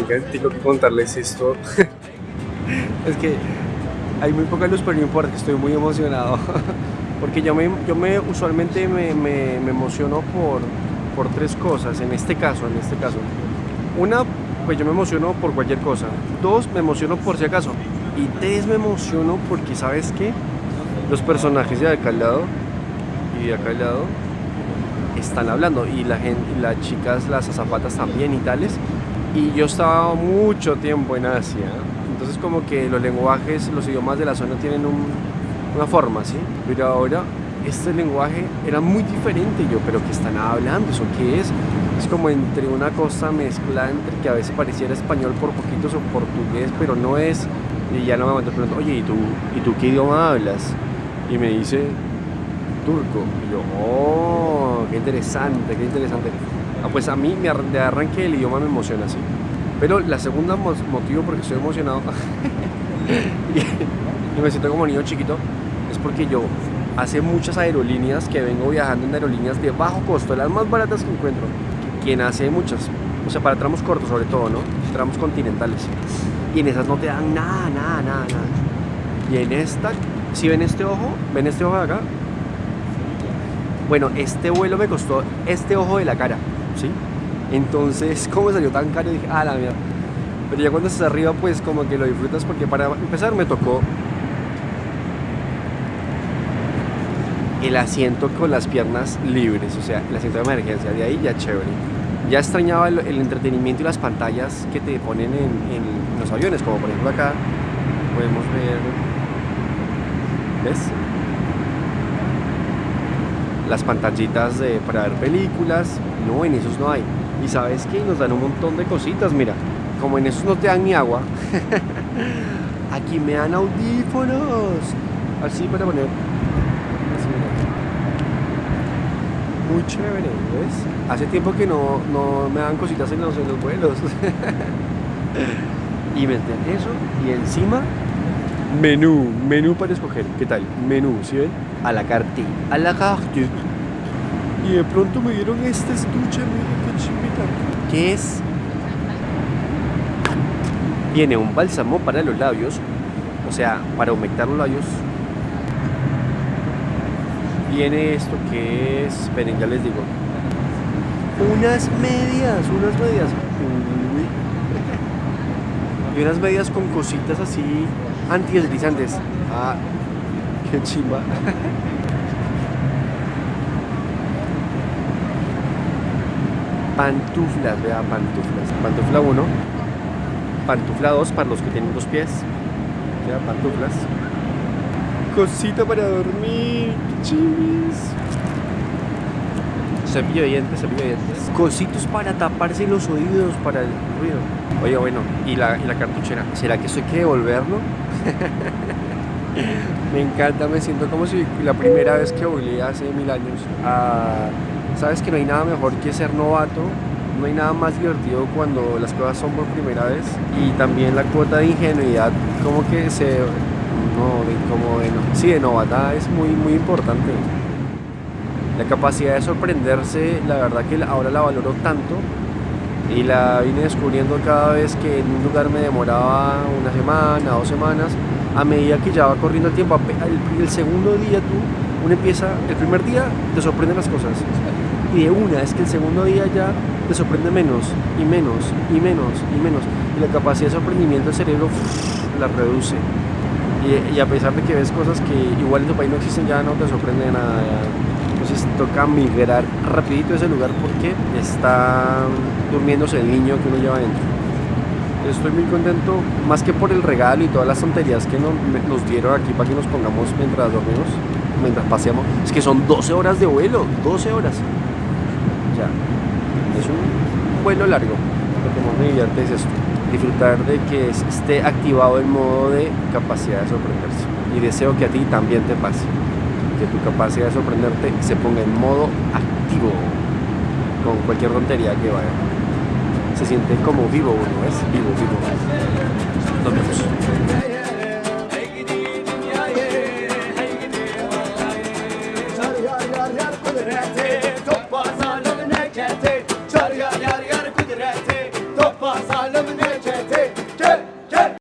Tengo que contarles esto. es que hay muy poca luz, pero no importa, estoy muy emocionado. Porque yo me, yo me usualmente me, me, me emociono por, por tres cosas, en este caso, en este caso. Una, pues yo me emociono por cualquier cosa. Dos, me emociono por si acaso. Y tres, me emociono porque, ¿sabes qué? Los personajes de acá al lado y de acá al lado están hablando y la gente, y las chicas, las azafatas también y tales. Y yo estaba mucho tiempo en Asia, entonces como que los lenguajes, los idiomas de la zona tienen un, una forma, ¿sí? Pero ahora este lenguaje era muy diferente yo, pero ¿qué están hablando? ¿Eso qué es? Es como entre una cosa mezcla entre que a veces pareciera español por poquitos o portugués, pero no es. Y ya no me aguanto preguntando, oye, ¿y tú, ¿y tú qué idioma hablas? Y me dice, turco. Y yo, oh, qué interesante, qué interesante. Ah, pues a mí de arranque el idioma me emociona así. Pero la segunda motivo porque estoy emocionado y me siento como niño chiquito es porque yo hace muchas aerolíneas que vengo viajando en aerolíneas de bajo costo, las más baratas que encuentro. Quien hace muchas, o sea, para tramos cortos sobre todo, ¿no? Tramos continentales. Y en esas no te dan nada, nada, nada, nada. Y en esta, si ven este ojo, ven este ojo de acá. Bueno, este vuelo me costó este ojo de la cara, ¿sí? Entonces, ¿cómo salió tan caro? dije, ah, la mierda. Pero ya cuando estás arriba, pues como que lo disfrutas porque para empezar me tocó el asiento con las piernas libres, o sea, el asiento de emergencia, de ahí ya chévere. Ya extrañaba el, entretenimiento y las pantallas que te ponen en, los aviones, como por ejemplo acá podemos ver, ¿ves? Las pantallitas para ver películas, no, en esos no hay. Y sabes que nos dan un montón de cositas, mira, como en esos no te dan ni agua, aquí me dan audífonos, así para poner muy chévere, ¿ves? Hace tiempo que no, no me dan cositas en los, en los vuelos. y meten eso y encima menú, menú para escoger. ¿Qué tal? Menú, ¿sí ven? A la carte, a la carte. Y de pronto me dieron este estuche, miren qué chimita. ¿Qué es? Viene un bálsamo para los labios, o sea, para humectar los labios viene esto que es, esperen, ya les digo, unas medias, unas medias, y unas medias con cositas así antideslizantes. Ah, qué chimba. Pantuflas, vea, pantuflas. Pantufla 1, pantufla 2 para los que tienen dos pies. Ya, pantuflas. Cosita para dormir, chivis. Cepillo de dientes, cepillo de dientes. Cositos para taparse los oídos para el ruido. Oye, bueno, ¿y la, y la cartuchera? ¿Será que esto hay que devolverlo? me encanta, me siento como si la primera vez que volé hace mil años. Ah, Sabes que no hay nada mejor que ser novato no hay nada más divertido cuando las cosas son por primera vez. Y también la cuota de ingenuidad como que se no, como de, sí, de novatada es muy, muy importante. La capacidad de sorprenderse, la verdad que ahora la valoro tanto y la vine descubriendo cada vez que en un lugar me demoraba una semana, dos semanas, a medida que ya va corriendo el tiempo, el, el segundo día tú, uno empieza, el primer día te sorprenden las cosas y de una, es que el segundo día ya te sorprende menos y menos y menos y menos y la capacidad de sorprendimiento del cerebro la reduce y, a pesar de que ves cosas que igual en tu país no existen, ya no te sorprende nada. Entonces toca migrar rapidito a ese lugar porque está durmiéndose el niño que uno lleva adentro. Estoy muy contento, más que por el regalo y todas las tonterías que nos dieron aquí para que nos pongamos mientras dormimos, mientras paseamos. Es que son 12 horas de vuelo, 12 horas. Es un vuelo largo. Lo que más me divierte es disfrutar de que esté activado el modo de capacidad de sorprenderse. Y deseo que a ti también te pase, que tu capacidad de sorprenderte se ponga en modo activo con cualquier tontería que vaya. Se siente como vivo uno, es vivo, vivo. Nos vemos.